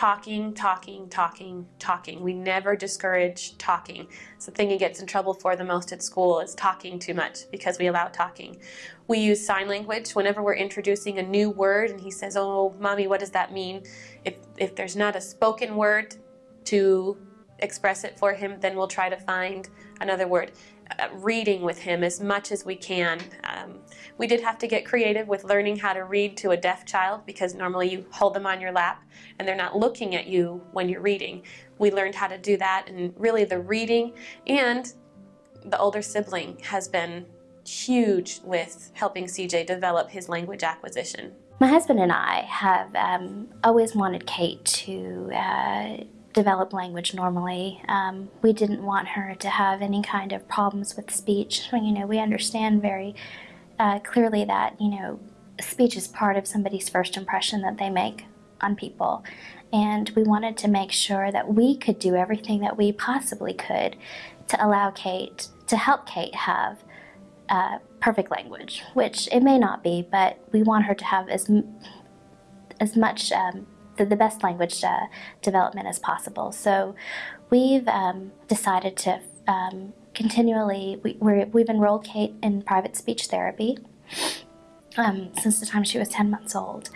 talking, talking, talking, talking. We never discourage talking. It's the thing he gets in trouble for the most at school is talking too much because we allow talking. We use sign language whenever we're introducing a new word and he says, oh, mommy, what does that mean? If, if there's not a spoken word to express it for him, then we'll try to find another word. Uh, reading with him as much as we can. Um, we did have to get creative with learning how to read to a deaf child because normally you hold them on your lap and they're not looking at you when you're reading. We learned how to do that and really the reading and the older sibling has been huge with helping CJ develop his language acquisition. My husband and I have um, always wanted Kate to uh, develop language normally. Um, we didn't want her to have any kind of problems with speech. You know, we understand very uh, clearly that, you know, speech is part of somebody's first impression that they make on people. And we wanted to make sure that we could do everything that we possibly could to allow Kate, to help Kate have uh, perfect language, which it may not be, but we want her to have as, as much um, the, the best language uh, development as possible. So we've um, decided to um, continually, we, we have enrolled Kate in private speech therapy um, since the time she was 10 months old.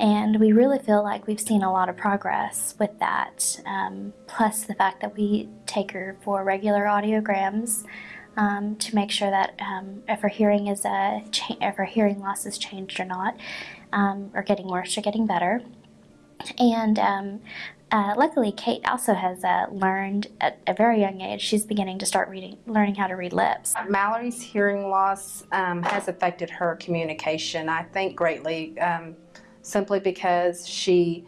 And we really feel like we've seen a lot of progress with that, um, plus the fact that we take her for regular audiograms um, to make sure that um, if her hearing is a if her hearing loss is changed or not, um, or getting worse or getting better. And um, uh, luckily, Kate also has uh, learned at a very young age. She's beginning to start reading, learning how to read lips. Mallory's hearing loss um, has affected her communication, I think, greatly, um, simply because she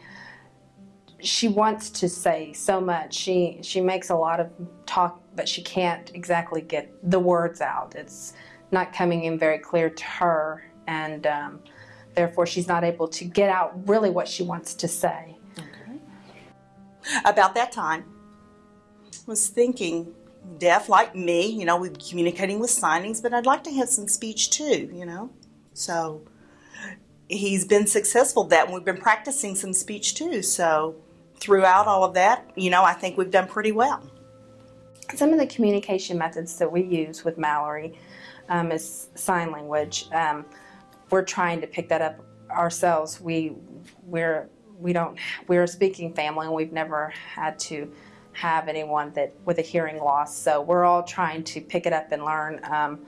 she wants to say so much. She she makes a lot of talk, but she can't exactly get the words out. It's not coming in very clear to her, and um, Therefore, she's not able to get out really what she wants to say. Okay. About that time, I was thinking, deaf like me, you know, we're communicating with signings, but I'd like to have some speech too, you know. So he's been successful that, and we've been practicing some speech too. So throughout all of that, you know, I think we've done pretty well. Some of the communication methods that we use with Mallory um, is sign language. Um, we're trying to pick that up ourselves. We we're we don't we're a speaking family and we've never had to have anyone that with a hearing loss. So we're all trying to pick it up and learn. Um,